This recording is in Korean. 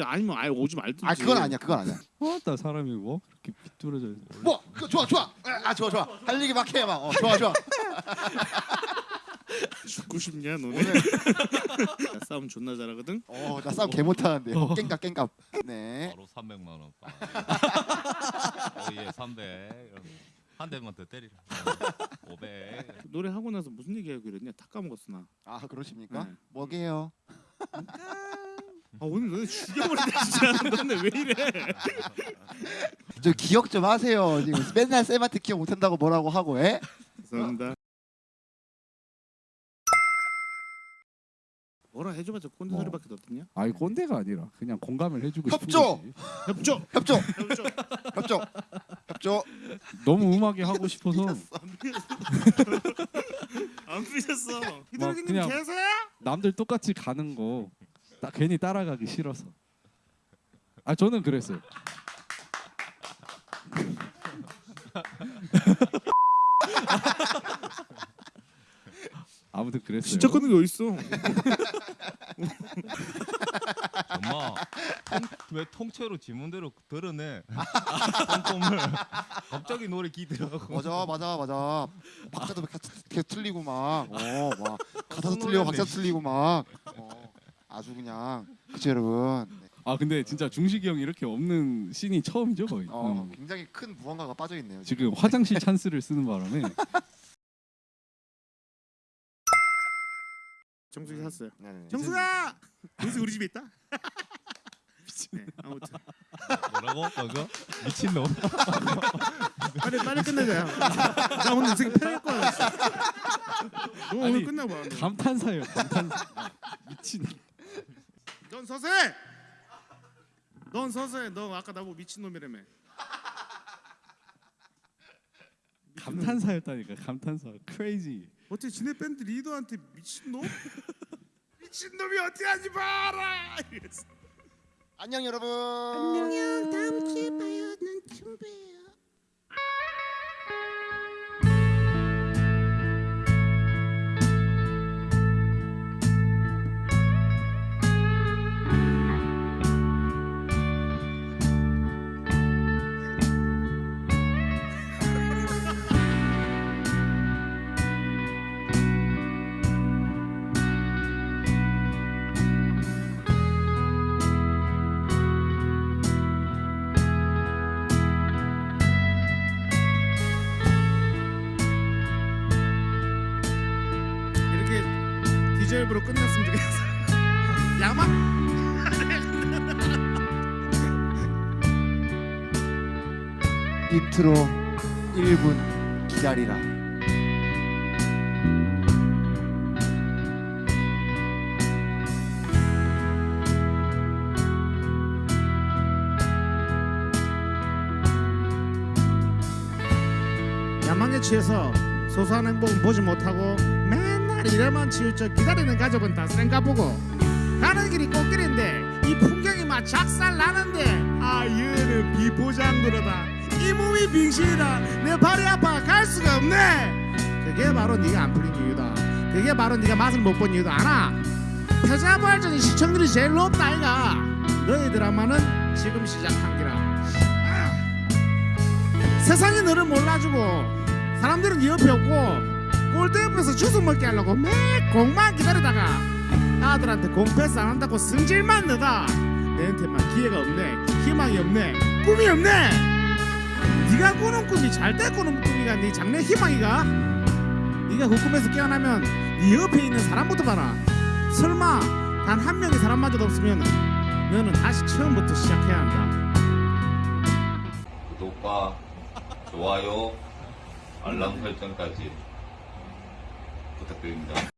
아니면 아예 오지 말든지. 아 그건 아니야 그건 아니야 어따 사람이 뭐 그렇게 비뚤어져. 뭐 그, 좋아 좋아 아 좋아 좋아 할 얘기 막 해 막 어, 좋아 좋아 죽고 싶냐 너네? 나 싸움 존나 잘하거든. 어 나 싸움 개 못하는데 어. 깽값 깽값 네 바로 300만 원. 오예 300. 한 대만 더 때리라. 500. 노래 하고 나서 무슨 얘기하기로 했냐? 다 까먹었어 나. 아 그러십니까? 네. 뭐게요? 아 오늘 너네 죽여버린다 진짜. 너네 왜 이래? 저 기억 좀 하세요 지금 맨날 쌤한테 기억 못한다고 뭐라고 하고 에? 죄송합니다. 뭐라 해줘봤자 꼰대 어. 소리밖에 없더냐? 아이 꼰대가 아니라 그냥 공감을 해주고 싶은 협조! 거지. 협조. 협조 협조. 협조 협조 너무 음하게 하고 싶어서 안 삐졌어. 막 히드라기님 그냥- 계세요? 남들 똑같이 가는 거 나 괜히 따라가기 싫어서. 아 저는 그랬어요. 아무튼 그랬어요. 진짜 끄는 게 어딨어? 엄마 통, 왜 통째로 지문대로 드러내? 꼼꼼을 갑자기 노래 기더라고. 맞아 맞아 맞아 박자도 계속 계속 틀리고 막 어 막 가사도 무슨 틀리고 노래인데, 박자도 틀리고 막 어, 아주 그냥 그죠 여러분 네. 아 근데 진짜 중식이 형이 이렇게 없는 씬이 처음이죠 거의. 어, 음. 굉장히 큰 무언가가 빠져 있네요 지금 화장실 찬스를 쓰는 바람에 정수기 샀어요. 네네. 정수가! 정수 우리 집에 있다. 네, 아무튼 뭐라고? 그거? 미친놈. 빨리 빨리 끝내자. 나 오늘 인생 편할 거야. 너 오늘. 너. 감탄사예요 감탄사. 미친. 넌 서세. 넌 서세. 너 아까 나보고 미친 놈이라며. 감탄사였다니까 감탄사. 크레이지. 어떻게 지네 밴드 리더한테 미친 놈? 미친 놈이 어떻게 하지 마라. 안녕 여러분 안녕. 다음 주에 봐요. 난 준비해 디저브로 끝났으면 좋겠어. 야망. 인트로 1분 기다리라 야망에 취해서 소소한 행복은 보지 못하고 맨날 일에만 치우쳐 기다리는 가족은 다 쌩가 보고. 가는 길이 꽃길인데 이 풍경이 막 작살 나는데. 아 얘는 비포장도로다. 이 몸이 빙신이라 내 발이 아파. 갈 수가 없네. 그게 바로 네가 안 풀린 이유다. 그게 바로 네가 맛을 못 본 이유다. 알아? 패자부활전이 시청률이 제일 높다 아이가. 너희 드라마는 지금 시작한 기라. 아. 세상이 너를 몰라주고 사람들은 네 옆에 없고 골대 옆에서 주워 먹게 하려고 매 공만 기다리다가 아들한테 공패스 안 한다고 승질만 내다. 내한테만 기회가 없네. 희망이 없네. 꿈이 없네. 네가 꾸는 꿈이 잘때 꾸는 꿈이가 네 장래 희망이가? 네가 그 꿈에서 깨어나면 네 옆에 있는 사람부터 봐라. 설마 단 한 명의 사람마저도 없으면 너는 다시 처음부터 시작해야 한다. 구독과 좋아요, 알람 설정까지 부탁드립니다.